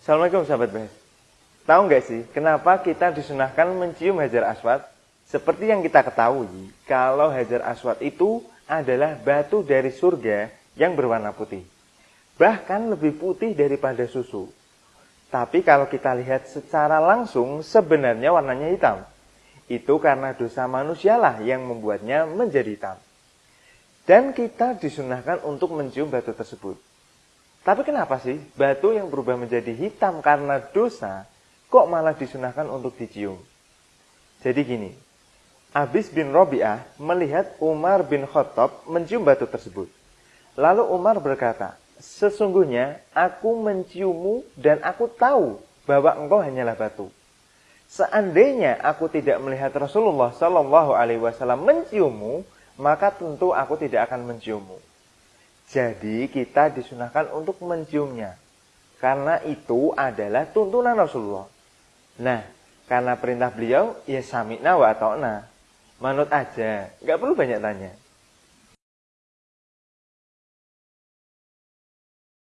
Assalamualaikum sahabat Bes. Tahu nggak sih kenapa kita disunahkan mencium hajar aswad? Seperti yang kita ketahui, kalau hajar aswad itu adalah batu dari surga yang berwarna putih. Bahkan lebih putih daripada susu. Tapi kalau kita lihat secara langsung, sebenarnya warnanya hitam. Itu karena dosa manusialah yang membuatnya menjadi hitam. Dan kita disunahkan untuk mencium batu tersebut. Tapi kenapa sih batu yang berubah menjadi hitam karena dosa kok malah disunahkan untuk dicium? Jadi gini, Abis bin Robi'ah melihat Umar bin Khattab mencium batu tersebut. Lalu Umar berkata, sesungguhnya aku menciummu dan aku tahu bahwa engkau hanyalah batu. Seandainya aku tidak melihat Rasulullah Shallallahu Alaihi Wasallam menciummu, maka tentu aku tidak akan menciummu. Jadi kita disunahkan untuk menciumnya. Karena itu adalah tuntunan Rasulullah. Nah, karena perintah beliau, ya sami'na wa ta'na. Manut aja, nggak perlu banyak tanya.